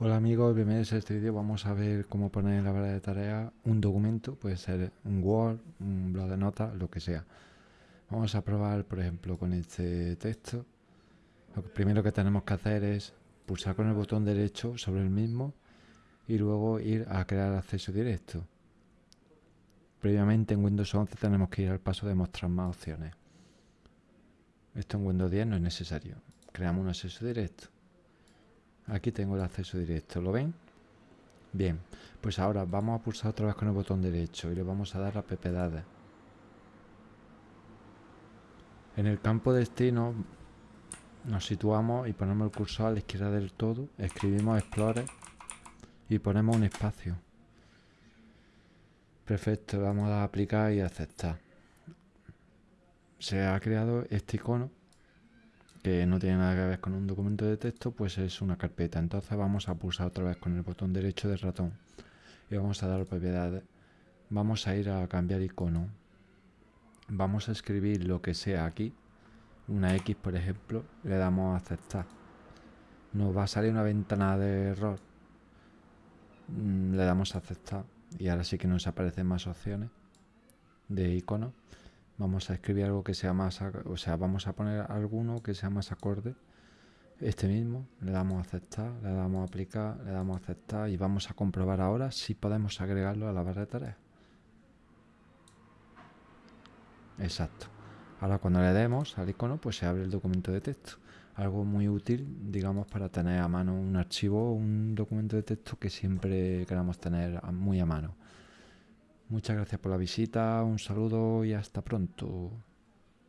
Hola amigos, bienvenidos a este vídeo. Vamos a ver cómo poner en la barra de tareas un documento, puede ser un Word, un blog de notas, lo que sea. Vamos a probar, por ejemplo, con este texto. Lo primero que tenemos que hacer es pulsar con el botón derecho sobre el mismo y luego ir a crear acceso directo. Previamente en Windows 11 tenemos que ir al paso de mostrar más opciones. Esto en Windows 10 no es necesario. Creamos un acceso directo. Aquí tengo el acceso directo, ¿lo ven? Bien, pues ahora vamos a pulsar otra vez con el botón derecho y le vamos a dar a ppdata. En el campo destino nos situamos y ponemos el cursor a la izquierda del todo, escribimos Explorer y ponemos un espacio. Perfecto, vamos a aplicar y aceptar. Se ha creado este icono que no tiene nada que ver con un documento de texto, pues es una carpeta. Entonces vamos a pulsar otra vez con el botón derecho del ratón y vamos a dar propiedades. Vamos a ir a cambiar icono. Vamos a escribir lo que sea aquí, una X por ejemplo, le damos a aceptar. Nos va a salir una ventana de error. Mm, le damos a aceptar y ahora sí que nos aparecen más opciones de icono vamos a escribir algo que sea más, o sea, vamos a poner alguno que sea más acorde. Este mismo, le damos a aceptar, le damos a aplicar, le damos a aceptar y vamos a comprobar ahora si podemos agregarlo a la barra de tareas. Exacto. Ahora cuando le demos al icono, pues se abre el documento de texto. Algo muy útil, digamos, para tener a mano un archivo o un documento de texto que siempre queramos tener muy a mano. Muchas gracias por la visita, un saludo y hasta pronto.